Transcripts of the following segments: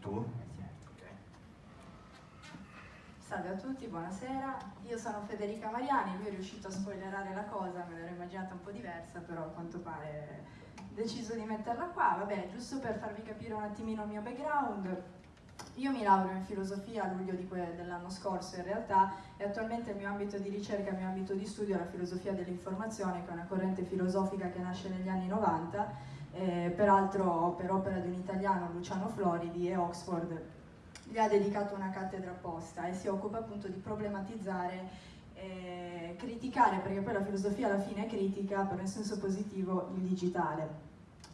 Tu? Salve a tutti, buonasera. Io sono Federica Mariani, lui è riuscito a spoilerare la cosa, me l'ero immaginata un po' diversa, però a quanto pare ho deciso di metterla qua. Vabbè, giusto per farvi capire un attimino il mio background, io mi laureo in filosofia a luglio dell'anno scorso in realtà e attualmente il mio ambito di ricerca, il mio ambito di studio è la filosofia dell'informazione, che è una corrente filosofica che nasce negli anni 90 eh, peraltro per opera di un italiano, Luciano Floridi, e Oxford gli ha dedicato una cattedra apposta e si occupa appunto di problematizzare eh, criticare, perché poi la filosofia alla fine è critica, però in senso positivo, il digitale.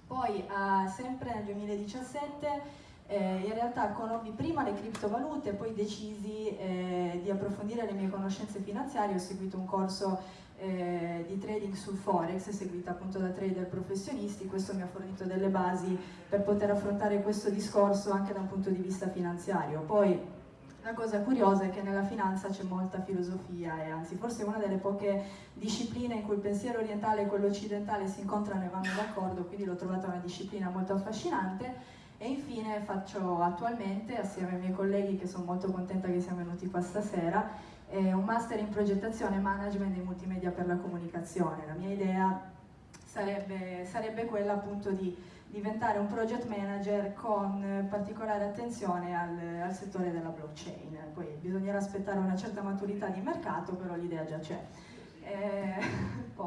Poi, eh, sempre nel 2017, eh, in realtà conobbi prima le criptovalute, poi decisi eh, di approfondire le mie conoscenze finanziarie, ho seguito un corso eh, di trading sul forex seguita appunto da trader professionisti, questo mi ha fornito delle basi per poter affrontare questo discorso anche da un punto di vista finanziario. Poi la cosa curiosa è che nella finanza c'è molta filosofia e anzi forse è una delle poche discipline in cui il pensiero orientale e quello occidentale si incontrano e vanno d'accordo, quindi l'ho trovata una disciplina molto affascinante e infine faccio attualmente, assieme ai miei colleghi che sono molto contenta che siamo venuti qua stasera, eh, un master in progettazione e management dei multimedia per la comunicazione. La mia idea sarebbe, sarebbe quella appunto di diventare un project manager con particolare attenzione al, al, settore della blockchain. Poi bisognerà aspettare una certa maturità di mercato, però l'idea già c'è. Eh,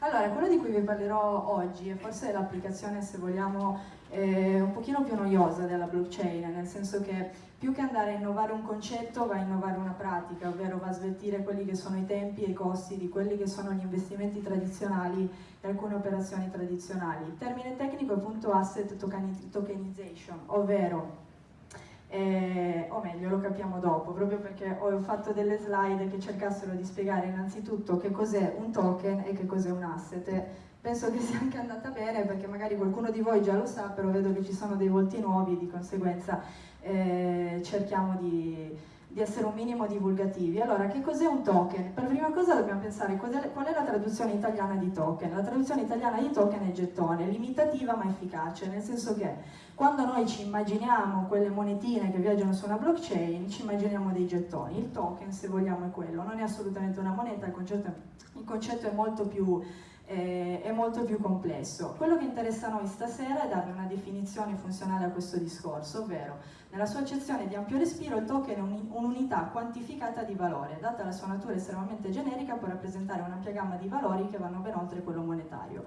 allora, quello di cui vi parlerò oggi è forse l'applicazione, se vogliamo, eh, un pochino più noiosa della blockchain, nel senso che più che andare a innovare un concetto va a innovare una pratica, ovvero va a sveltire quelli che sono i tempi e i costi di quelli che sono gli investimenti tradizionali e alcune operazioni tradizionali. Il termine tecnico è appunto asset tokenization, ovvero eh, o meglio lo capiamo dopo, proprio perché ho fatto delle slide che cercassero di spiegare innanzitutto che cos'è un token e che cos'è un asset. Penso che sia anche andata bene perché magari qualcuno di voi già lo sa, però vedo che ci sono dei volti nuovi, di conseguenza eh, cerchiamo di, di, essere un minimo divulgativi. Allora, che cos'è un token? Per prima cosa dobbiamo pensare qual è, qual è la traduzione italiana di token. La traduzione italiana di token è gettone, limitativa ma efficace, nel senso che quando noi ci immaginiamo quelle monetine che viaggiano su una blockchain, ci immaginiamo dei gettoni. Il token, se vogliamo, è quello, non è assolutamente una moneta, il concetto è, il concetto è molto più eh, è molto più complesso. Quello che interessa a noi stasera è dare una definizione funzionale a questo discorso, ovvero nella sua accezione di ampio respiro il token è un'unità quantificata di valore, data la sua natura estremamente generica può rappresentare un'ampia gamma di valori che vanno ben oltre quello monetario.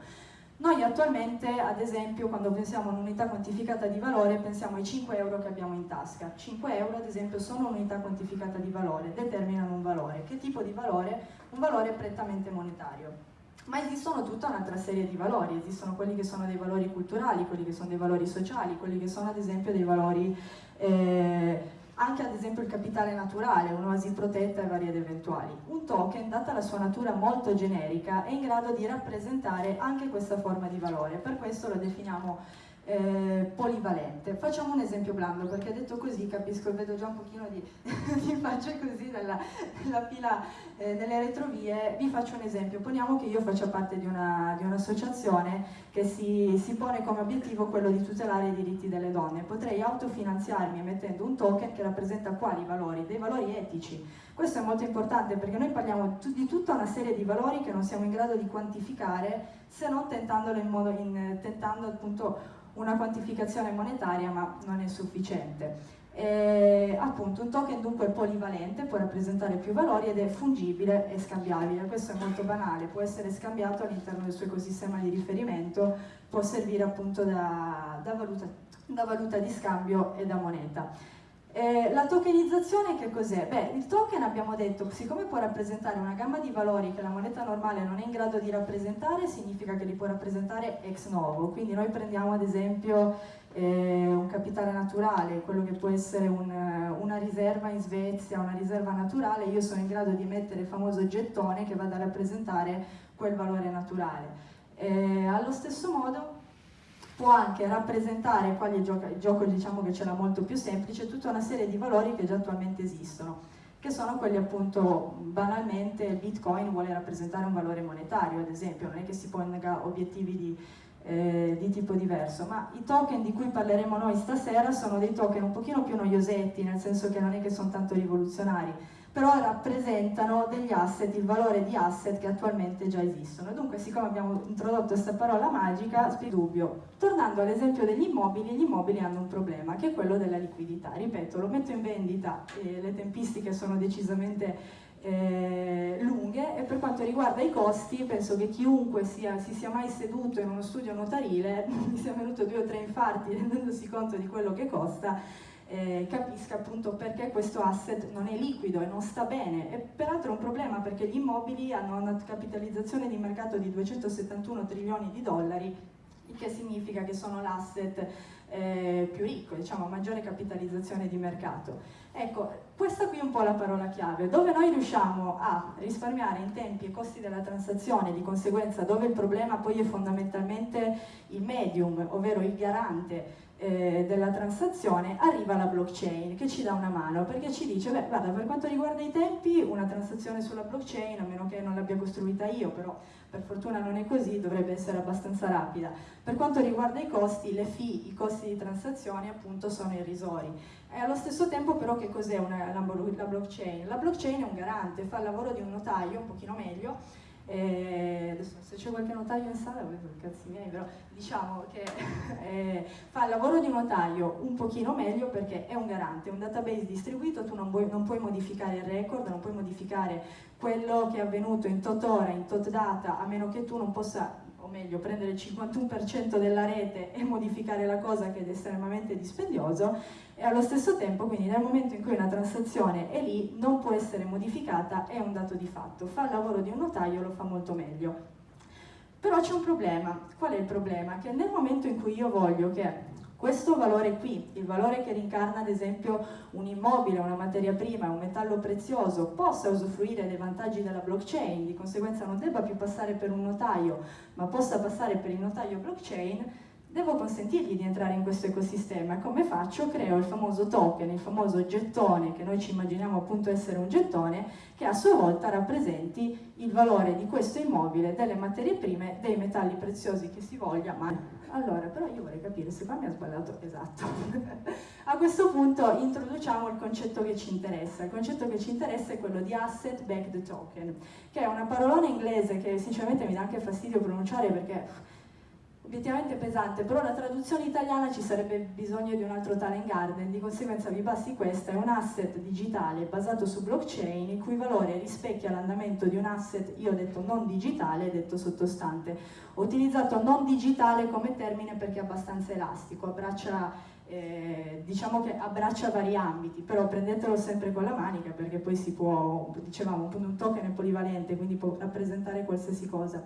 Noi attualmente, ad esempio, quando pensiamo a un'unità quantificata di valore, pensiamo ai 5 euro che abbiamo in tasca. 5 euro, ad esempio, sono un'unità quantificata di valore, determinano un valore. Che tipo di valore? Un valore prettamente monetario ma esistono tutta un'altra serie di valori, esistono quelli che sono dei valori culturali, quelli che sono dei valori sociali, quelli che sono ad esempio dei valori, eh, anche ad esempio il capitale naturale, un'oasi protetta e varie ed eventuali. Un token, data la sua natura molto generica, è in grado di rappresentare anche questa forma di valore, per questo lo definiamo eh, polivalente. Facciamo un esempio blando, perché detto così capisco, vedo già un pochino di, di facce così nella, nella fila eh, nelle retrovie, vi faccio un esempio, poniamo che io faccia parte di un'associazione un che si, si, pone come obiettivo quello di tutelare i diritti delle donne, potrei autofinanziarmi mettendo un token che rappresenta quali valori? Dei valori etici. Questo è molto importante perché noi parliamo di tutta una serie di valori che non siamo in grado di quantificare se non tentandolo in modo, in, tentando appunto una quantificazione monetaria ma non è sufficiente. E, appunto un token dunque è polivalente, può rappresentare più valori ed è fungibile e scambiabile, questo è molto banale, può essere scambiato all'interno del suo ecosistema di riferimento, può servire appunto da, da, valuta, da valuta di scambio e da moneta. Eh, la tokenizzazione che cos'è? Beh, il token abbiamo detto, siccome può rappresentare una gamma di valori che la moneta normale non è in grado di rappresentare, significa che li può rappresentare ex novo, quindi noi prendiamo ad esempio eh, un capitale naturale, quello che può essere un, una riserva in Svezia, una riserva naturale, io sono in grado di mettere il famoso gettone che vada a rappresentare quel valore naturale. Eh, allo stesso modo può anche rappresentare, qua il gioco, il gioco diciamo che ce l'ha molto più semplice, tutta una serie di valori che già attualmente esistono, che sono quelli appunto, banalmente il bitcoin vuole rappresentare un valore monetario, ad esempio, non è che si ponga obiettivi di, eh, di tipo diverso, ma i token di cui parleremo noi stasera sono dei token un pochino più noiosetti, nel senso che non è che sono tanto rivoluzionari, però rappresentano degli asset, il valore di asset che attualmente già esistono. Dunque, siccome abbiamo introdotto questa parola magica, dubbio. Tornando all'esempio degli immobili, gli immobili hanno un problema, che è quello della liquidità. Ripeto, lo metto in vendita, e le tempistiche sono decisamente eh, lunghe e per quanto riguarda i costi penso che chiunque sia, si sia mai seduto in uno studio notarile mi sia venuto due o tre infarti rendendosi conto di quello che costa eh, capisca appunto perché questo asset non è liquido e non sta bene e peraltro è un problema perché gli immobili hanno una capitalizzazione di mercato di 271 trilioni di dollari il che significa che sono l'asset eh, più ricco, diciamo maggiore capitalizzazione di mercato. Ecco, questa qui è un po' la parola chiave, dove noi riusciamo a risparmiare in tempi e costi della transazione, di conseguenza dove il problema poi è fondamentalmente il medium, ovvero il garante eh, della transazione, arriva la blockchain che ci dà una mano perché ci dice, beh guarda per quanto riguarda i tempi una transazione sulla blockchain, a meno che non l'abbia costruita io, però per fortuna non è così, dovrebbe essere abbastanza rapida. Per quanto riguarda i costi, le fee, i costi di transazione appunto sono irrisori. E allo stesso tempo però che cos'è la, blockchain? La blockchain è un garante, fa il lavoro di un notaio, un pochino meglio, eh, adesso, se c'è qualche notaio in sala, vedo i cazzi miei, però diciamo che eh, fa il lavoro di notaio un pochino meglio perché è un garante, è un database distribuito, tu non, vuoi, non puoi modificare il record, non puoi modificare quello che è avvenuto in tot ora, in tot data, a meno che tu non possa o meglio prendere il 51% della rete e modificare la cosa che è estremamente dispendioso e allo stesso tempo quindi nel momento in cui una transazione è lì non può essere modificata è un dato di fatto. Fa il lavoro di un notaio lo fa molto meglio. Però c'è un problema. Qual è il problema? che nel momento in cui io voglio che questo valore qui, il valore che rincarna ad esempio un immobile, una materia prima, un metallo prezioso, possa usufruire dei vantaggi della blockchain, di conseguenza non debba più passare per un notaio, ma possa passare per il notaio blockchain, devo consentirgli di entrare in questo ecosistema. Come faccio? Creo il famoso token, il famoso gettone, che noi ci immaginiamo appunto essere un gettone, che a sua volta rappresenti il valore di questo immobile, delle materie prime, dei metalli preziosi che si voglia, ma allora, però io vorrei capire se qua mi ha sbagliato esatto. a questo punto introduciamo il concetto che ci interessa. Il concetto che ci interessa è quello di asset backed token, che è una parolona inglese che sinceramente mi dà anche fastidio pronunciare perché obiettivamente pesante, però la traduzione italiana ci sarebbe bisogno di un altro talent garden, di conseguenza vi basti questa, è un asset digitale basato su blockchain il cui valore rispecchia l'andamento di un asset, io ho detto non digitale, detto sottostante. Ho utilizzato non digitale come termine perché è abbastanza elastico, abbraccia, eh, diciamo che abbraccia vari ambiti, però prendetelo sempre con la manica perché poi si può, dicevamo, un token è polivalente, quindi può rappresentare qualsiasi cosa.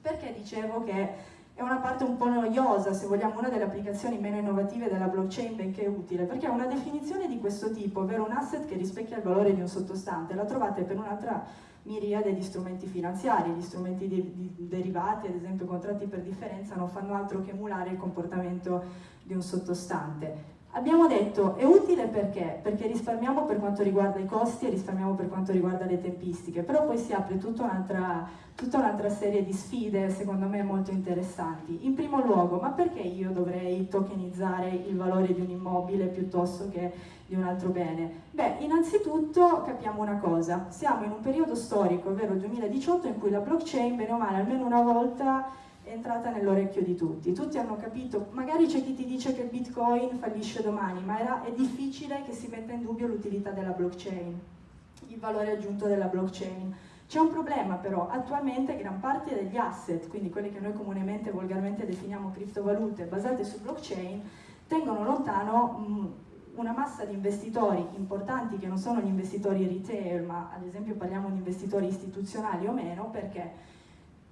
Perché dicevo che è una parte un po' noiosa, se vogliamo, una delle applicazioni meno innovative della blockchain, benché utile, perché una definizione di questo tipo, ovvero un asset che rispecchia il valore di un sottostante, la trovate per un'altra miriade di strumenti finanziari, gli strumenti di, di derivati, ad esempio contratti per differenza, non fanno altro che emulare il comportamento di un sottostante. Abbiamo detto è utile perché? Perché risparmiamo per quanto riguarda i costi e risparmiamo per quanto riguarda le tempistiche, però poi si apre tutta un'altra un'altra serie di sfide secondo me molto interessanti. In primo luogo, ma perché io dovrei tokenizzare il valore di un immobile piuttosto che di un altro bene? Beh, innanzitutto capiamo una cosa, siamo in un periodo storico, ovvero il 2018, in cui la blockchain, bene o male, almeno una volta è entrata nell'orecchio di tutti. Tutti hanno capito, magari c'è chi ti dice che il bitcoin fallisce domani, ma era, è difficile che si metta in dubbio l'utilità della blockchain, il valore aggiunto della blockchain. C'è un problema però, attualmente gran parte degli asset, quindi quelli che noi comunemente, volgarmente definiamo criptovalute basate su blockchain, tengono lontano una massa di investitori importanti che non sono gli investitori retail, ma ad esempio parliamo di investitori istituzionali o meno, perché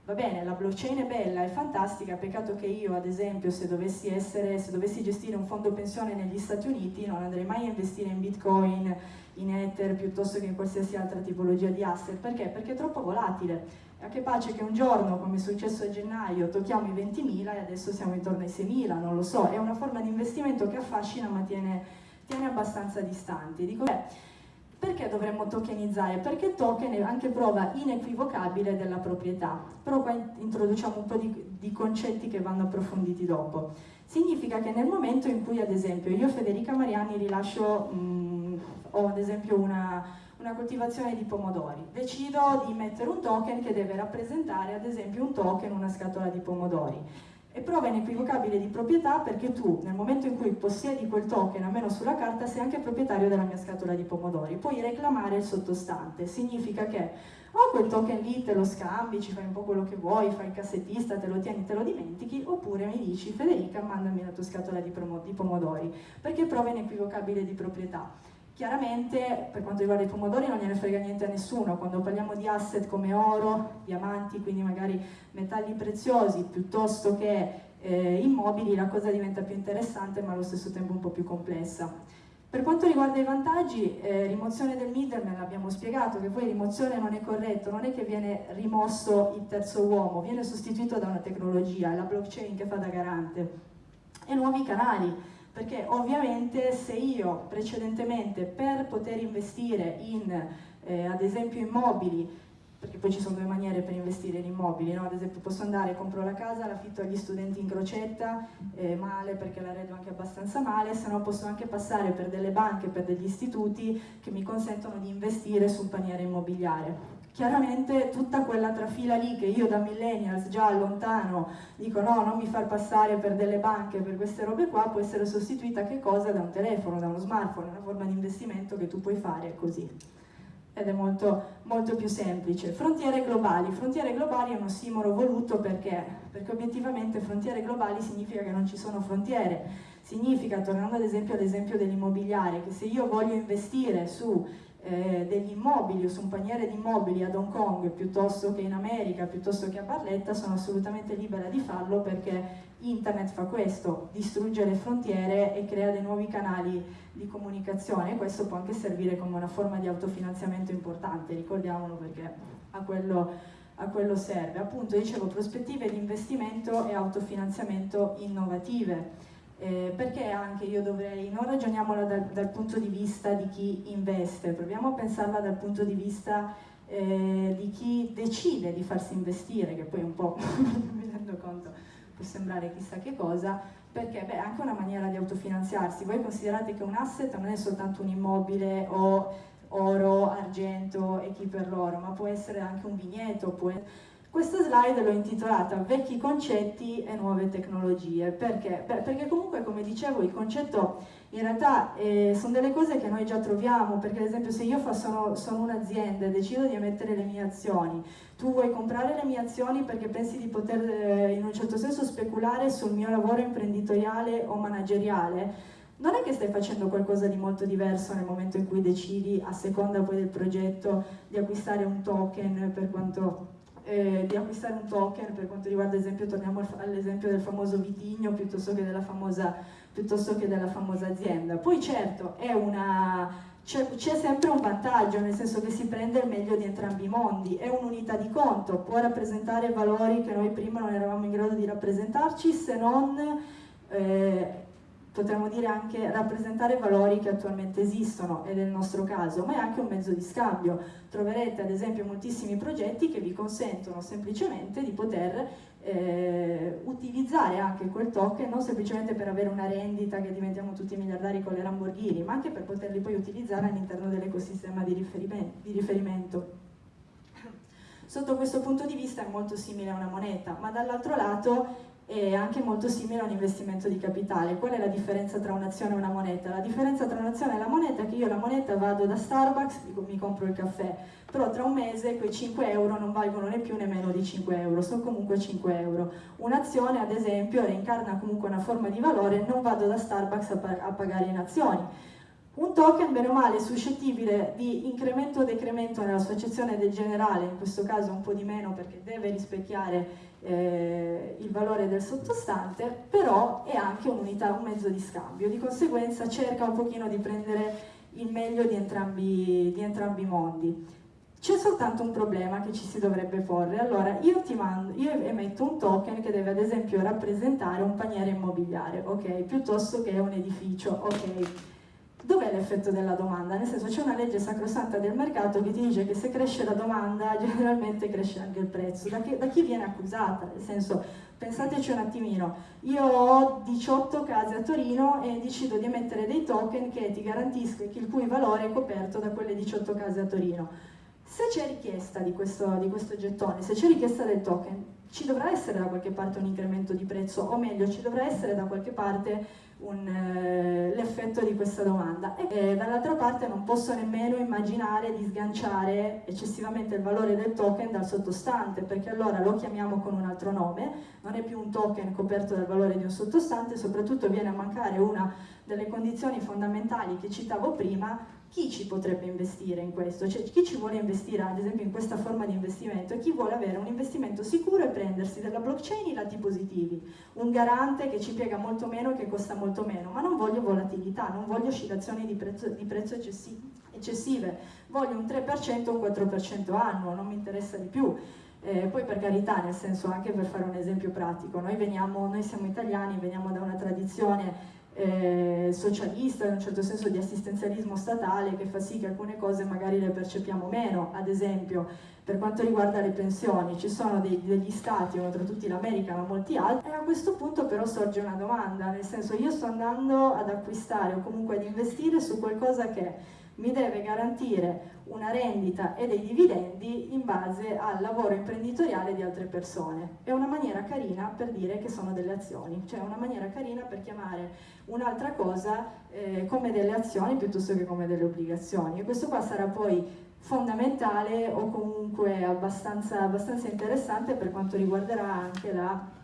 va bene, la blockchain è bella, è fantastica, peccato che io ad esempio se dovessi, essere, se dovessi gestire un fondo pensione negli Stati Uniti non andrei mai a investire in bitcoin, in ether piuttosto che in qualsiasi altra tipologia di asset, perché? Perché è troppo volatile. A che pace che un giorno, come è successo a gennaio, tocchiamo i 20.000 e adesso siamo intorno ai 6.000, non lo so, è una forma di investimento che affascina ma tiene, tiene abbastanza distanti. Dico, beh, perché dovremmo tokenizzare? Perché token è anche prova inequivocabile della proprietà, però qua introduciamo un po' di, di concetti che vanno approfonditi dopo. Significa che nel momento in cui ad esempio io Federica Mariani rilascio, mh, mm, ho ad esempio una, una coltivazione di pomodori, decido di mettere un token che deve rappresentare ad esempio un token, una scatola di pomodori è prova inequivocabile di proprietà perché tu nel momento in cui possiedi quel token, almeno sulla carta, sei anche proprietario della mia scatola di pomodori. Puoi reclamare il sottostante, significa che o quel token lì te lo scambi, ci fai un po' quello che vuoi, fai il cassettista, te lo tieni, te lo dimentichi, oppure mi dici Federica mandami la tua scatola di, di pomodori, perché prova inequivocabile di proprietà. Chiaramente per quanto riguarda i pomodori non gliene frega niente a nessuno, quando parliamo di asset come oro, diamanti, quindi magari metalli preziosi piuttosto che eh, immobili, la cosa diventa più interessante ma allo stesso tempo un po' più complessa. Per quanto riguarda i vantaggi, eh, rimozione del middleman, l'abbiamo spiegato, che poi rimozione non è corretto, non è che viene rimosso il terzo uomo, viene sostituito da una tecnologia, la blockchain che fa da garante. E nuovi canali, perché ovviamente se io precedentemente per poter investire in eh, ad esempio immobili perché poi ci sono due maniere per investire in immobili, no? ad esempio posso andare, compro la casa, l'affitto agli studenti in crocetta, eh, male perché la redo anche abbastanza male, se no posso anche passare per delle banche, per degli istituti che mi consentono di investire su un paniere immobiliare. Chiaramente tutta quella trafila lì che io da millennials già lontano dico no, non mi far passare per delle banche, per queste robe qua, può essere sostituita che cosa? Da un telefono, da uno smartphone, una forma di investimento che tu puoi fare così ed è molto, molto, più semplice. Frontiere globali. Frontiere globali è un ossimoro voluto perché? Perché obiettivamente frontiere globali significa che non ci sono frontiere. Significa, tornando ad esempio all'esempio dell'immobiliare, che se io voglio investire su eh, degli immobili o su un paniere di immobili ad Hong Kong piuttosto che in America, piuttosto che a Barletta, sono assolutamente libera di farlo perché internet fa questo, distrugge le frontiere e crea dei nuovi canali di comunicazione e questo può anche servire come una forma di autofinanziamento importante, ricordiamolo perché a quello, a quello serve. Appunto dicevo prospettive di investimento e autofinanziamento innovative eh, perché anche io dovrei, non ragioniamola dal, dal, punto di vista di chi investe, proviamo a pensarla dal punto di vista eh, di chi decide di farsi investire, che poi un po' mi rendo conto può sembrare chissà che cosa, perché beh, è anche una maniera di autofinanziarsi. Voi considerate che un asset non è soltanto un immobile o oro, argento e chi per l'oro, ma può essere anche un vigneto, può essere questa slide l'ho intitolata Vecchi concetti e nuove tecnologie. Perché? Perché comunque, come dicevo, il concetto in realtà eh, sono delle cose che noi già troviamo, perché ad esempio se io sono, sono un'azienda e decido di emettere le mie azioni, tu vuoi comprare le mie azioni perché pensi di poter eh, in un certo senso speculare sul mio lavoro imprenditoriale o manageriale, non è che stai facendo qualcosa di molto diverso nel momento in cui decidi, a seconda poi del progetto, di acquistare un token per quanto eh, di acquistare un token per quanto riguarda ad esempio, torniamo all'esempio del famoso vitigno piuttosto che della famosa, che della famosa azienda. Poi certo c'è sempre un vantaggio, nel senso che si prende il meglio di entrambi i mondi, è un'unità di conto, può rappresentare valori che noi prima non eravamo in grado di rappresentarci se non eh, potremmo dire anche rappresentare valori che attualmente esistono ed è il nostro caso, ma è anche un mezzo di scambio. Troverete ad esempio moltissimi progetti che vi consentono semplicemente di poter eh, utilizzare anche quel token non semplicemente per avere una rendita che diventiamo tutti miliardari con le Lamborghini, ma anche per poterli poi utilizzare all'interno dell'ecosistema di, di riferimento. Sotto questo punto di vista è molto simile a una moneta, ma dall'altro lato è anche molto simile a un investimento di capitale. Qual è la differenza tra un'azione e una moneta? La differenza tra un'azione e la moneta è che io la moneta vado da Starbucks, mi compro il caffè, però tra un mese quei 5 euro non valgono né più né meno di 5 euro, sono comunque 5 euro. Un'azione, ad esempio, reincarna comunque una forma di valore, non vado da Starbucks a, a pagare in azioni. Un token, bene o male, suscettibile di incremento o decremento nella sua accezione del generale, in questo caso un po' di meno perché deve rispecchiare eh, il valore del sottostante, però è anche un'unità, un mezzo di scambio, di conseguenza cerca un pochino di prendere il meglio di entrambi, di entrambi i mondi. C'è soltanto un problema che ci si dovrebbe porre, allora io, mando, io emetto un token che deve ad esempio rappresentare un paniere immobiliare, ok, piuttosto che un edificio, ok. Dov'è l'effetto della domanda? Nel senso c'è una legge sacrosanta del mercato che ti dice che se cresce la domanda generalmente cresce anche il prezzo. Da, che, da chi viene accusata? Nel senso, pensateci un attimino, io ho 18 case a Torino e decido di emettere dei token che ti garantiscono il cui valore è coperto da quelle 18 case a Torino. Se c'è richiesta di questo, di questo gettone, se c'è richiesta del token, ci dovrà essere da qualche parte un incremento di prezzo, o meglio, ci dovrà essere da qualche parte eh, l'effetto di questa domanda. E eh, dall'altra parte non posso nemmeno immaginare di sganciare eccessivamente il valore del token dal sottostante, perché allora lo chiamiamo con un altro nome, non è più un token coperto dal valore di un sottostante, soprattutto viene a mancare una delle condizioni fondamentali che citavo prima, chi ci potrebbe investire in questo? Cioè, chi ci vuole investire ad esempio in questa forma di investimento e chi vuole avere un investimento sicuro e prendersi della blockchain i lati positivi, un garante che ci piega molto meno e che costa molto meno, ma non voglio volatilità, non voglio oscillazioni di prezzo, di prezzo eccessive, voglio un 3% o un 4% annuo, non mi interessa di più. Eh, poi per carità, nel senso anche per fare un esempio pratico, noi, veniamo, noi siamo italiani, veniamo da una tradizione eh, socialista, in un certo senso di assistenzialismo statale che fa sì che alcune cose magari le percepiamo meno, ad esempio per quanto riguarda le pensioni, ci sono dei, degli stati, tra tutti l'America ma molti altri, e a questo punto però sorge una domanda, nel senso io sto andando ad acquistare o comunque ad investire su qualcosa che mi deve garantire una rendita e dei dividendi in base al lavoro imprenditoriale di altre persone. È una maniera carina per dire che sono delle azioni, cioè una maniera carina per chiamare un'altra cosa eh, come delle azioni piuttosto che come delle obbligazioni. E questo qua sarà poi fondamentale o comunque abbastanza, abbastanza interessante per quanto riguarderà anche la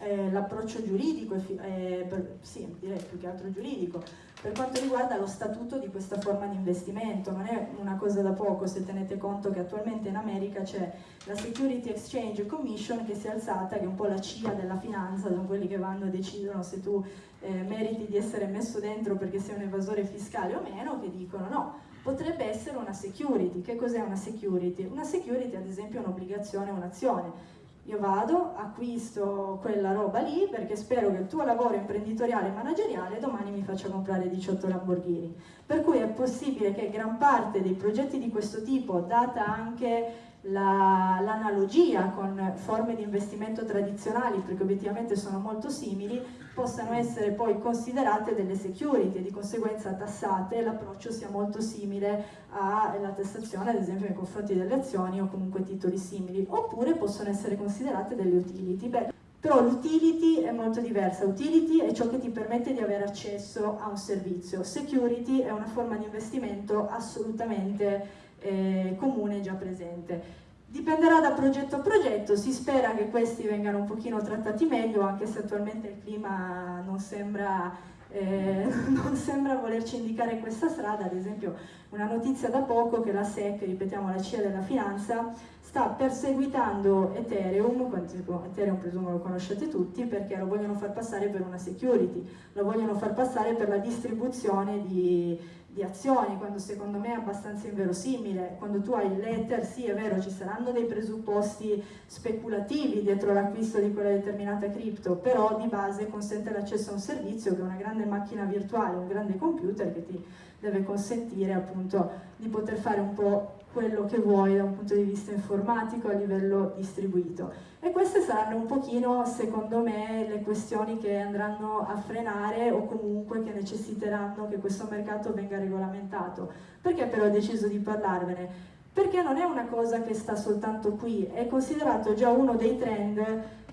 eh, l'approccio giuridico, eh, per, sì, direi più che altro giuridico, per quanto riguarda lo statuto di questa forma di investimento. Non è una cosa da poco se tenete conto che attualmente in America c'è la Security Exchange Commission che si è alzata, che è un po' la CIA della finanza, sono quelli che vanno e decidono se tu eh, meriti di essere messo dentro perché sei un evasore fiscale o meno, che dicono no, potrebbe essere una security. Che cos'è una security? Una security ad esempio è un'obbligazione, un'azione io vado, acquisto quella roba lì perché spero che il tuo lavoro imprenditoriale e manageriale domani mi faccia comprare 18 Lamborghini. Per cui è possibile che gran parte dei progetti di questo tipo, data anche l'analogia la, con forme di investimento tradizionali, perché obiettivamente sono molto simili, possano essere poi considerate delle security e di conseguenza tassate l'approccio sia molto simile alla tassazione, ad esempio nei confronti delle azioni o comunque titoli simili, oppure possono essere considerate delle utility. Beh, però l'utility è molto diversa, utility è ciò che ti permette di avere accesso a un servizio, security è una forma di investimento assolutamente eh, comune già presente. Dipenderà da progetto a progetto, si spera che questi vengano un pochino trattati meglio, anche se attualmente il clima non sembra, eh, non sembra volerci indicare questa strada, ad esempio una notizia da poco che la SEC, ripetiamo la CIA della finanza, sta perseguitando Ethereum, Ethereum presumo lo conoscete tutti, perché lo vogliono far passare per una security, lo vogliono far passare per la distribuzione di, di azioni, quando secondo me è abbastanza inverosimile. Quando tu hai il letter, sì è vero, ci saranno dei presupposti speculativi dietro l'acquisto di quella determinata cripto, però di base consente l'accesso a un servizio che è una grande macchina virtuale, un grande computer che ti deve consentire appunto di poter fare un po' quello che vuoi da un punto di vista informatico a livello distribuito. E queste saranno un pochino, secondo me, le questioni che andranno a frenare o comunque che necessiteranno che questo mercato venga regolamentato. Perché però ho deciso di parlarvene? Perché non è una cosa che sta soltanto qui, è considerato già uno dei trend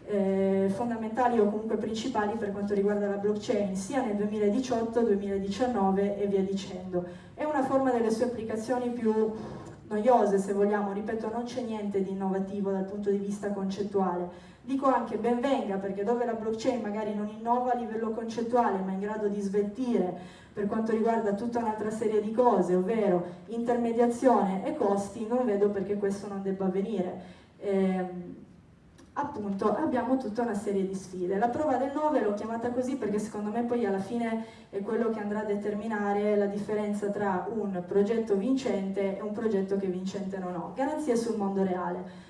eh, fondamentali o comunque principali per quanto riguarda la blockchain, sia nel 2018, 2019 e via dicendo. È una forma delle sue applicazioni più noiose se vogliamo, ripeto non c'è niente di innovativo dal punto di vista concettuale. Dico anche ben venga perché dove la blockchain magari non innova a livello concettuale ma è in grado di sveltire per quanto riguarda tutta un'altra serie di cose, ovvero intermediazione e costi, non vedo perché questo non debba avvenire. Eh, appunto abbiamo tutta una serie di sfide. La prova del 9 l'ho chiamata così perché secondo me poi alla fine è quello che andrà a determinare la differenza tra un progetto vincente e un progetto che vincente non ho. Garanzie sul mondo reale.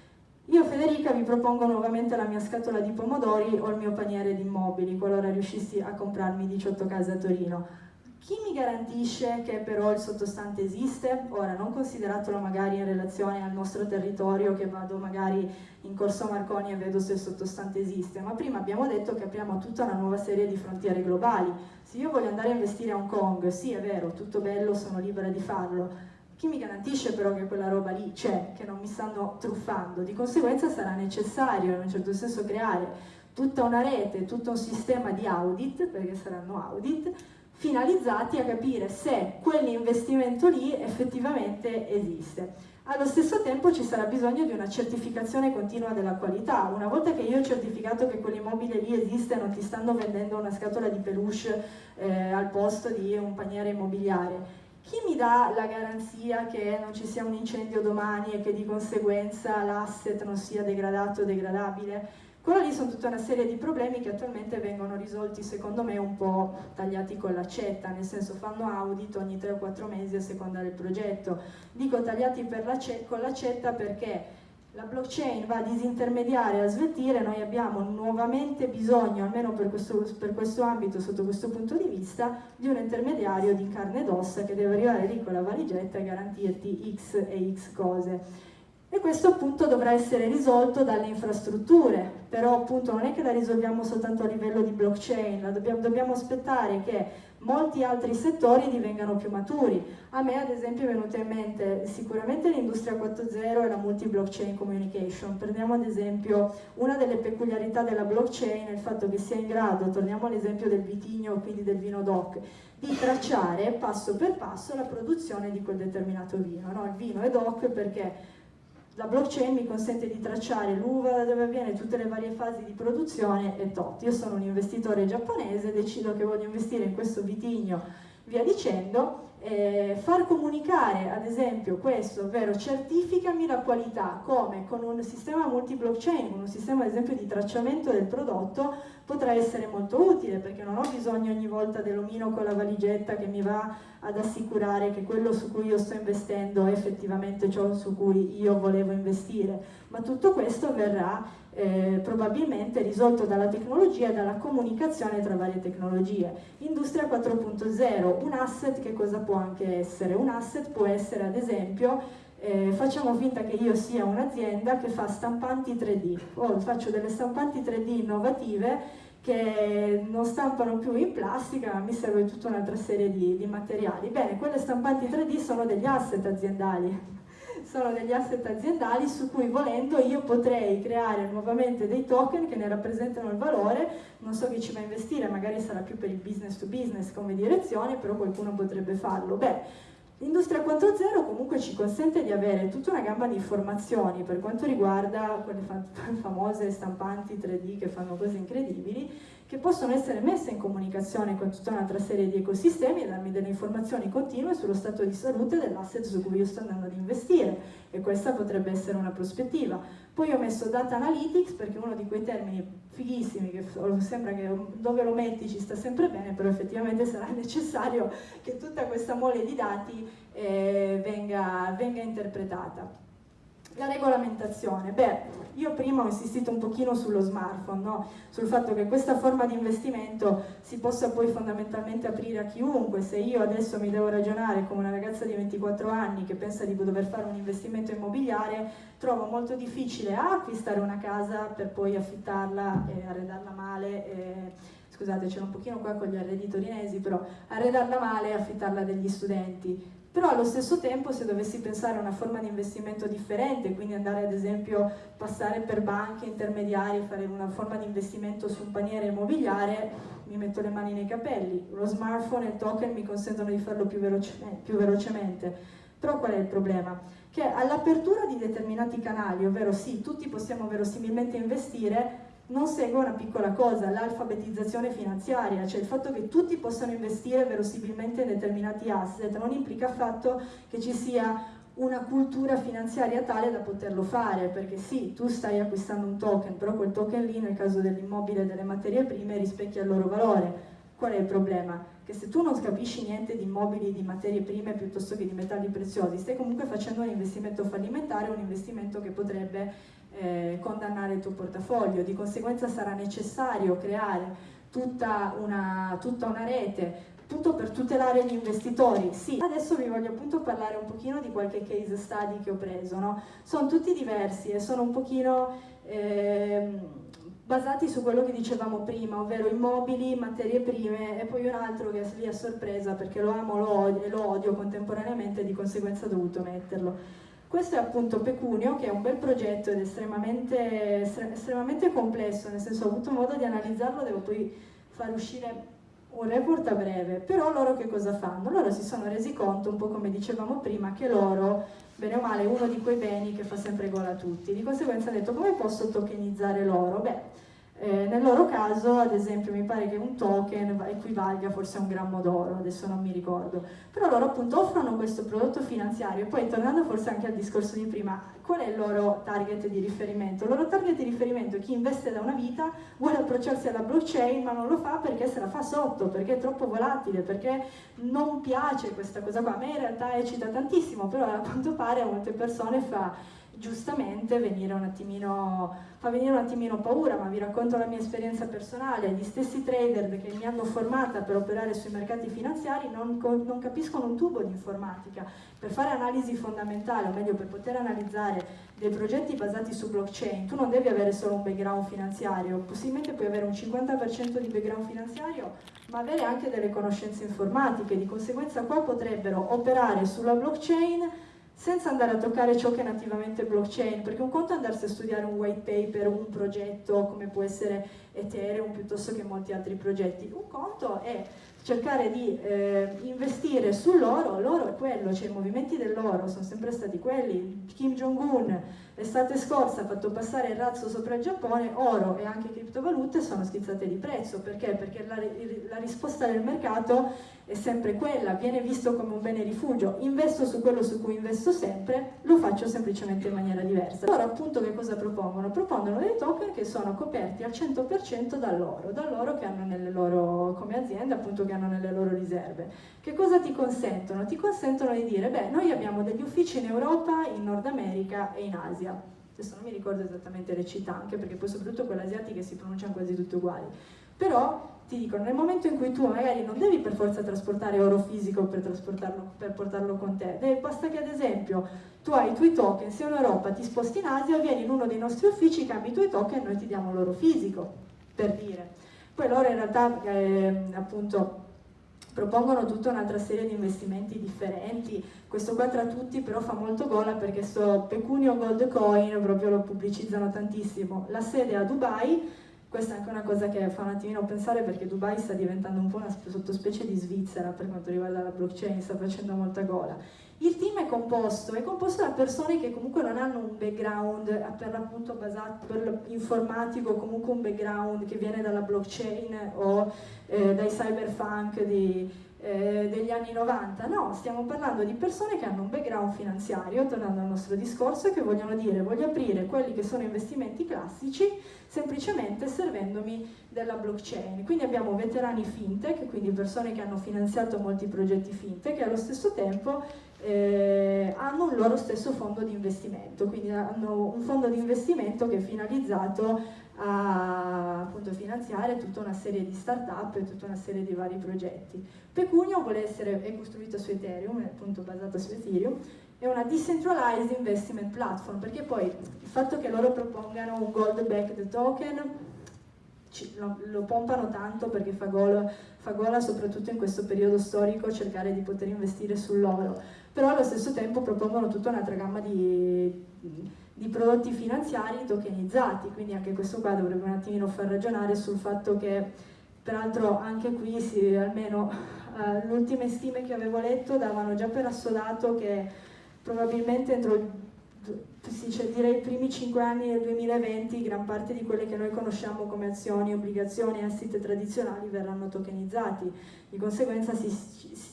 Io Federica vi propongo nuovamente la mia scatola di pomodori o il mio paniere di immobili qualora riuscissi a comprarmi 18 case a Torino Chi mi garantisce che però il sottostante esiste? Ora, non consideratelo magari in relazione al nostro territorio, che vado magari in Corso Marconi e vedo se il sottostante esiste, ma prima abbiamo detto che apriamo tutta una nuova serie di frontiere globali. Se io voglio andare a investire a Hong Kong, sì è vero, tutto bello, sono libera di farlo, chi mi garantisce però che quella roba lì c'è, che non mi stanno truffando? Di conseguenza sarà necessario in un certo senso creare tutta una rete, tutto un sistema di audit, perché saranno audit, finalizzati a capire se quell'investimento lì effettivamente esiste. Allo stesso tempo ci sarà bisogno di una certificazione continua della qualità. Una volta che io ho certificato che quell'immobile lì esiste, non ti stanno vendendo una scatola di peluche eh, al posto di un paniere immobiliare. Chi mi dà la garanzia che non ci sia un incendio domani e che di conseguenza l'asset non sia degradato o degradabile? Quello lì sono tutta una serie di problemi che attualmente vengono risolti secondo me un po' tagliati con l'accetta, nel senso fanno audit ogni 3 o 4 mesi a seconda del progetto. Dico tagliati con l'accetta perché la blockchain va a disintermediare, a sveltire, noi abbiamo nuovamente bisogno, almeno per questo, per questo, ambito, sotto questo punto di vista, di un intermediario di carne ed ossa che deve arrivare lì con la valigetta e garantirti X e X cose e questo appunto dovrà essere risolto dalle infrastrutture, però appunto non è che la risolviamo soltanto a livello di blockchain, dobbiamo, dobbiamo aspettare che molti altri settori divengano più maturi. A me ad esempio è venuta in mente sicuramente l'industria 4.0 e la multi-blockchain communication. Prendiamo ad esempio una delle peculiarità della blockchain il fatto che sia in grado, torniamo all'esempio del vitigno, quindi del vino DOC, di tracciare passo per passo la produzione di quel determinato vino. No? Il vino è DOC perché la blockchain mi consente di tracciare l'uva da dove avviene tutte le varie fasi di produzione e tot. Io sono un investitore giapponese, decido che voglio investire in questo vitigno, via dicendo, eh, far comunicare ad esempio questo, ovvero certificami la qualità, come? Con un sistema multi-blockchain, un sistema ad esempio di tracciamento del prodotto, potrà essere molto utile perché non ho bisogno ogni volta dell'omino con la valigetta che mi va ad assicurare che quello su cui io sto investendo è effettivamente ciò su cui io volevo investire, ma tutto questo verrà eh, probabilmente risolto dalla tecnologia e dalla comunicazione tra varie tecnologie. Industria 4.0, un asset che cosa può anche essere? Un asset può essere ad esempio eh, facciamo finta che io sia un'azienda che fa stampanti 3D, o faccio delle stampanti 3D innovative che non stampano più in plastica, ma mi serve tutta un'altra serie di, di materiali. Bene, quelle stampanti 3D sono degli asset aziendali, sono degli asset aziendali su cui volendo io potrei creare nuovamente dei token che ne rappresentano il valore, non so chi ci va a investire, magari sarà più per il business to business come direzione, però qualcuno potrebbe farlo. Beh, L'industria 4.0 comunque ci consente di avere tutta una gamma di informazioni per quanto riguarda quelle famose stampanti 3D che fanno cose incredibili, che possono essere messe in comunicazione con tutta un'altra serie di ecosistemi e darmi delle informazioni continue sullo stato di salute dell'asset su cui io sto andando ad investire e questa potrebbe essere una prospettiva. Poi ho messo data analytics perché è uno di quei termini fighissimi che sembra che dove lo metti ci sta sempre bene, però effettivamente sarà necessario che tutta questa mole di dati eh, venga, venga interpretata. La regolamentazione, beh, io prima ho insistito un pochino sullo smartphone, no? sul fatto che questa forma di investimento si possa poi fondamentalmente aprire a chiunque, se io adesso mi devo ragionare come una ragazza di 24 anni che pensa di dover fare un investimento immobiliare, trovo molto difficile A, acquistare una casa per poi affittarla e arredarla male, e, scusate c'è un pochino qua con gli arredi torinesi, però arredarla male e affittarla degli studenti, però allo stesso tempo se dovessi pensare a una forma di investimento differente, quindi andare ad esempio passare per banche intermediari, fare una forma di investimento su un paniere immobiliare, mi metto le mani nei capelli, lo smartphone e il token mi consentono di farlo più, velocemente. Più velocemente. Però qual è il problema? Che all'apertura di determinati canali, ovvero sì, tutti possiamo verosimilmente investire, non segue una piccola cosa, l'alfabetizzazione finanziaria, cioè il fatto che tutti possano investire verosimilmente in determinati asset non implica affatto che ci sia una cultura finanziaria tale da poterlo fare, perché sì, tu stai acquistando un token, però quel token lì nel caso dell'immobile e delle materie prime rispecchia il loro valore. Qual è il problema? Che se tu non capisci niente di immobili, di materie prime piuttosto che di metalli preziosi, stai comunque facendo un investimento fallimentare, un investimento che potrebbe eh, condannare il tuo portafoglio, di conseguenza sarà necessario creare tutta una, tutta una rete appunto per tutelare gli investitori. Sì, adesso vi voglio appunto parlare un pochino di qualche case study che ho preso, no? Sono tutti diversi e sono un pochino eh, basati su quello che dicevamo prima, ovvero immobili, materie prime e poi un altro che è lì a sorpresa perché lo amo lo e lo odio contemporaneamente e di conseguenza ho dovuto metterlo. Questo è appunto Pecunio, che è un bel progetto ed estremamente, estremamente complesso, nel senso ho avuto modo di analizzarlo, devo poi far uscire un report a breve, però loro che cosa fanno? Loro si sono resi conto, un po' come dicevamo prima, che l'oro, bene o male, è uno di quei beni che fa sempre gola a tutti. Di conseguenza hanno detto come posso tokenizzare l'oro? Beh, eh, nel loro caso, ad esempio, mi pare che un token equivalga forse a un grammo d'oro, adesso non mi ricordo, però loro appunto offrono questo prodotto finanziario. Poi tornando forse anche al discorso di prima, qual è il loro target di riferimento? Il loro target di riferimento è chi investe da una vita, vuole approcciarsi alla blockchain ma non lo fa perché se la fa sotto, perché è troppo volatile, perché non piace questa cosa qua, a me in realtà eccita tantissimo, però a quanto pare a molte persone fa giustamente venire attimino, fa venire un attimino paura, ma vi racconto la mia esperienza personale, gli stessi trader che mi hanno formata per operare sui mercati finanziari non, non capiscono un tubo di informatica, per fare analisi fondamentale, o meglio per poter analizzare dei progetti basati su blockchain, tu non devi avere solo un background finanziario, possibilmente puoi avere un 50% di background finanziario, ma avere anche delle conoscenze informatiche, di conseguenza qua potrebbero operare sulla blockchain senza andare a toccare ciò che è nativamente blockchain, perché un conto è andarsi a studiare un white paper, un progetto come può essere Ethereum piuttosto che molti altri progetti, un conto è cercare di eh, investire sull'oro, l'oro è quello, cioè i movimenti dell'oro sono sempre stati quelli, Kim Jong-un l'estate scorsa ha fatto passare il razzo sopra il Giappone, oro e anche criptovalute sono schizzate di prezzo, perché? Perché la, la risposta del mercato è sempre quella, viene visto come un bene rifugio, investo su quello su cui investo sempre, lo faccio semplicemente in maniera diversa. Loro appunto che cosa propongono? Propongono dei token che sono coperti al 100% dall'oro, dall'oro che hanno nelle loro, come aziende appunto che hanno nelle loro riserve. Che cosa ti consentono? Ti consentono di dire, beh, noi abbiamo degli uffici in Europa, in Nord America e in Asia. Adesso non mi ricordo esattamente le città, anche perché poi soprattutto quelle asiatiche si pronunciano quasi tutte uguali. Però ti dicono nel momento in cui tu magari non devi per forza trasportare oro fisico per, per portarlo con te, Deve, basta che ad esempio tu hai i tuoi token, sei in Europa, ti sposti in Asia, vieni in uno dei nostri uffici, cambi i tuoi token e noi ti diamo l'oro fisico, per dire. Poi loro in realtà eh, appunto propongono tutta un'altra serie di investimenti differenti, questo qua tra tutti però fa molto gola perché sto Pecunio Gold Coin proprio lo pubblicizzano tantissimo, la sede è a Dubai, questa è anche una cosa che fa un attimino pensare perché Dubai sta diventando un po' una sottospecie di Svizzera per quanto riguarda la blockchain, sta facendo molta gola. Il team è composto, è composto da persone che comunque non hanno un background per l'appunto basato per informatico, comunque un background che viene dalla blockchain o eh, dai cyberpunk di, eh, degli anni 90, no, stiamo parlando di persone che hanno un background finanziario, tornando al nostro discorso, che vogliono dire voglio aprire quelli che sono investimenti classici semplicemente servendomi della blockchain. Quindi abbiamo veterani fintech, quindi persone che hanno finanziato molti progetti fintech e allo stesso tempo eh, hanno un loro stesso fondo di investimento, quindi hanno un fondo di investimento che è finalizzato a appunto, finanziare tutta una serie di start-up e tutta una serie di vari progetti. Pecunio vuole essere, è costruito su Ethereum, è appunto basato su Ethereum, è una decentralized investment platform, perché poi il fatto che loro propongano un gold backed token lo, lo, pompano tanto perché fa gola, fa gola soprattutto in questo periodo storico cercare di poter investire sull'oro, però allo stesso tempo propongono tutta un'altra gamma di di prodotti finanziari tokenizzati, quindi anche questo qua dovrebbe un attimino far ragionare sul fatto che peraltro anche qui si, almeno uh, le ultime stime che avevo letto davano già per assodato che probabilmente entro sì, cioè, direi i primi 5 anni del 2020 gran parte di quelle che noi conosciamo come azioni, obbligazioni, asset tradizionali verranno tokenizzati, di conseguenza si,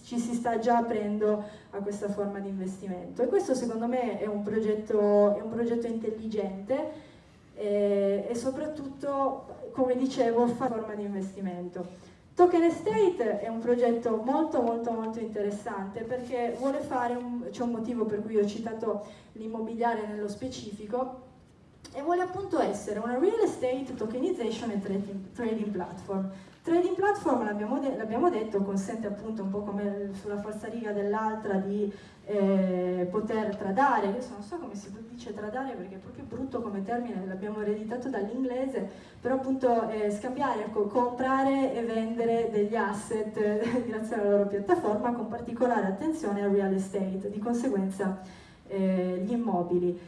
ci si sta già aprendo a questa forma di investimento e questo secondo me è un progetto, è un progetto intelligente e, e soprattutto, come dicevo, fa forma di investimento. Token Estate è un progetto molto molto molto interessante perché vuole fare, c'è un motivo per cui ho citato l'immobiliare nello specifico, e vuole appunto essere una real estate tokenization e trading, platform. Trading platform, l'abbiamo, de detto, consente appunto un po' come sulla falsariga dell'altra di eh, poter tradare, io non so come si dice tradare perché è proprio brutto come termine, l'abbiamo ereditato dall'inglese, però appunto eh, scambiare, ecco, comprare e vendere degli asset eh, grazie alla loro piattaforma con particolare attenzione al real estate, di conseguenza eh, gli immobili.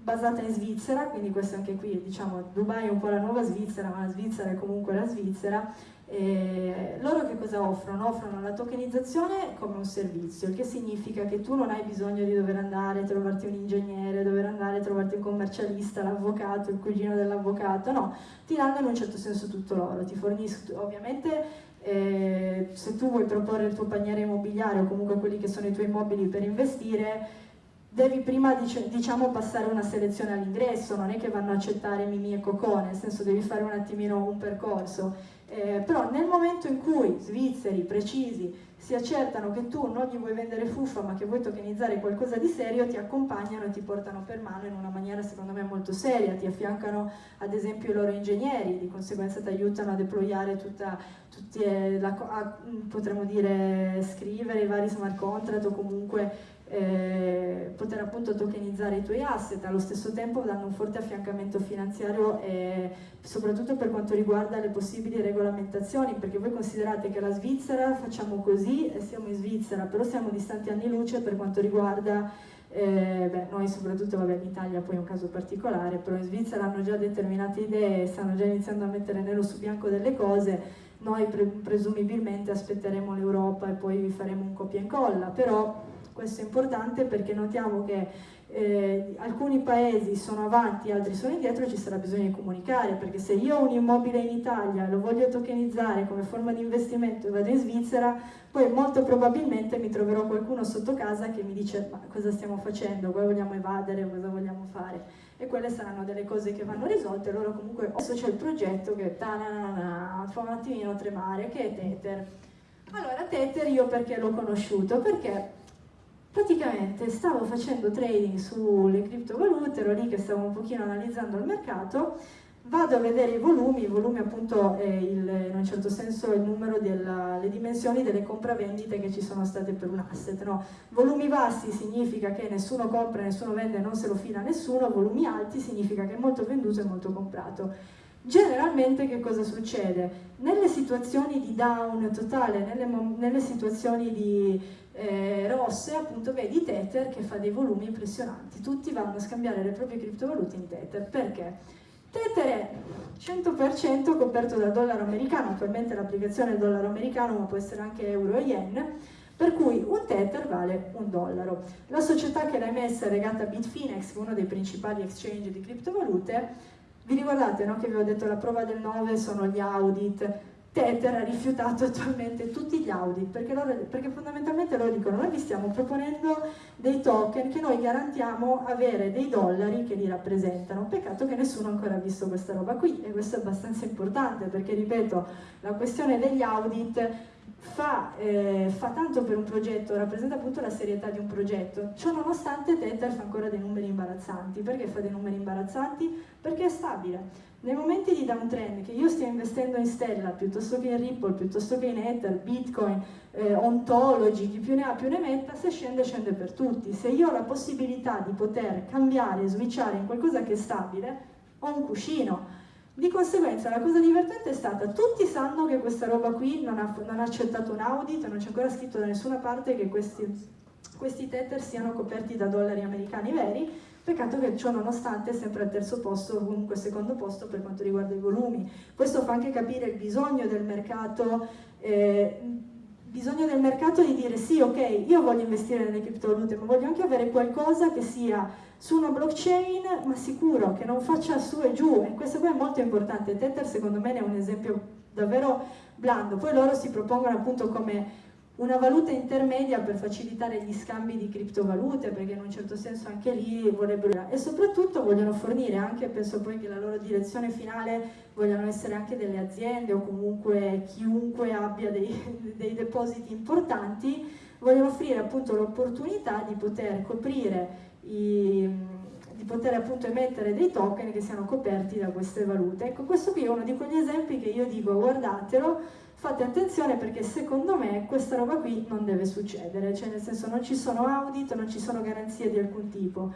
Eh, basata in Svizzera, quindi questo anche qui, diciamo, Dubai è un po' la nuova Svizzera, ma la Svizzera è comunque la Svizzera, e loro che cosa offrono? Offrono la tokenizzazione come un servizio, il che significa che tu non hai bisogno di dover andare a trovarti un ingegnere, dover andare a trovarti un commercialista, l'avvocato, il cugino dell'avvocato, no, ti danno in un certo senso tutto loro, ti forniscono ovviamente eh, se tu vuoi proporre il tuo paniere immobiliare o comunque quelli che sono i tuoi immobili per investire, devi prima diciamo passare una selezione all'ingresso, non è che vanno a accettare Mimì e Cocò, nel senso devi fare un attimino un percorso. Eh, però nel momento in cui svizzeri precisi si accertano che tu non gli vuoi vendere fuffa ma che vuoi tokenizzare qualcosa di serio, ti accompagnano e ti portano per mano in una maniera secondo me molto seria, ti affiancano ad esempio i loro ingegneri, di conseguenza ti aiutano a deployare tutta, tutti, eh, la, a, potremmo dire scrivere i vari smart contract o comunque eh, poter appunto tokenizzare i tuoi asset, allo stesso tempo danno un forte affiancamento finanziario e soprattutto per quanto riguarda le possibili regolamentazioni, perché voi considerate che la Svizzera facciamo così e siamo in Svizzera, però siamo distanti anni luce per quanto riguarda eh, beh, noi soprattutto vabbè, in Italia poi è un caso particolare, però in Svizzera hanno già determinate idee, stanno già iniziando a mettere nero su bianco delle cose, noi pre presumibilmente aspetteremo l'Europa e poi faremo un copia e incolla, però questo è importante perché notiamo che eh, alcuni paesi sono avanti, altri sono indietro e ci sarà bisogno di comunicare perché se io ho un immobile in Italia e lo voglio tokenizzare come forma di investimento e vado in Svizzera poi molto probabilmente mi troverò qualcuno sotto casa che mi dice ma cosa stiamo facendo, cosa vogliamo evadere, cosa vogliamo fare? E quelle saranno delle cose che vanno risolte loro comunque adesso c'è il progetto che fa un attimino tremare che è Tether? Allora Tether io perché l'ho conosciuto? perché praticamente stavo facendo trading sulle criptovalute, ero lì che stavo un pochino analizzando il mercato, vado a vedere i volumi, i volumi appunto è il, in un certo senso il numero delle dimensioni delle compravendite che ci sono state per un asset, no? volumi bassi significa che nessuno compra, nessuno vende, non se lo fila nessuno, volumi alti significa che è molto venduto e molto comprato. Generalmente che cosa succede? Nelle situazioni di down totale, nelle, nelle situazioni di eh, rosse, appunto vedi Tether che fa dei volumi impressionanti, tutti vanno a scambiare le proprie criptovalute in Tether, perché? Tether è 100% coperto dal dollaro americano, attualmente l'applicazione è dollaro americano ma può essere anche euro e yen, per cui un Tether vale un dollaro. La società che l'ha emessa è legata a Bitfinex, uno dei principali exchange di criptovalute, vi ricordate no, che vi ho detto la prova del 9 sono gli audit, Tether ha rifiutato attualmente tutti gli audit perché, loro, perché, fondamentalmente loro dicono noi vi stiamo proponendo dei token che noi garantiamo avere dei dollari che li rappresentano. Peccato che nessuno ancora ha visto questa roba qui e questo è abbastanza importante perché ripeto la questione degli audit fa, eh, fa tanto per un progetto rappresenta appunto la serietà di un progetto ciò nonostante Tether fa ancora dei numeri imbarazzanti perché fa dei numeri imbarazzanti? perché è stabile nei momenti di downtrend, che io stia investendo in Stella piuttosto che in Ripple, piuttosto che in Ether, Bitcoin, eh, Ontology, chi più ne ha più ne metta, se scende scende per tutti. Se io ho la possibilità di poter cambiare, switchare in qualcosa che è stabile, ho un cuscino. Di conseguenza la cosa divertente è stata, tutti sanno che questa roba qui non ha, non ha accettato un audit, non c'è ancora scritto da nessuna parte che questi, questi tether siano coperti da dollari americani veri, Peccato che ciò nonostante è sempre al terzo posto, o comunque secondo posto per quanto riguarda i volumi. Questo fa anche capire il bisogno del mercato, eh, bisogno del mercato di dire sì, ok, io voglio investire nelle criptovalute, ma voglio anche avere qualcosa che sia su una blockchain, ma sicuro, che non faccia su e giù. E questo qua è molto importante. Tether secondo me è un esempio davvero blando. Poi loro si propongono appunto come una valuta intermedia per facilitare gli scambi di criptovalute, perché in un certo senso anche lì vorrebbero... E soprattutto vogliono fornire anche, penso poi che la loro direzione finale vogliano essere anche delle aziende o comunque chiunque abbia dei, dei depositi importanti, vogliono offrire appunto l'opportunità di poter coprire i di poter appunto emettere dei token che siano coperti da queste valute. Ecco, questo qui è uno di quegli esempi che io dico guardatelo, fate attenzione perché secondo me questa roba qui non deve succedere, cioè nel senso non ci sono audit, non ci sono garanzie di alcun tipo.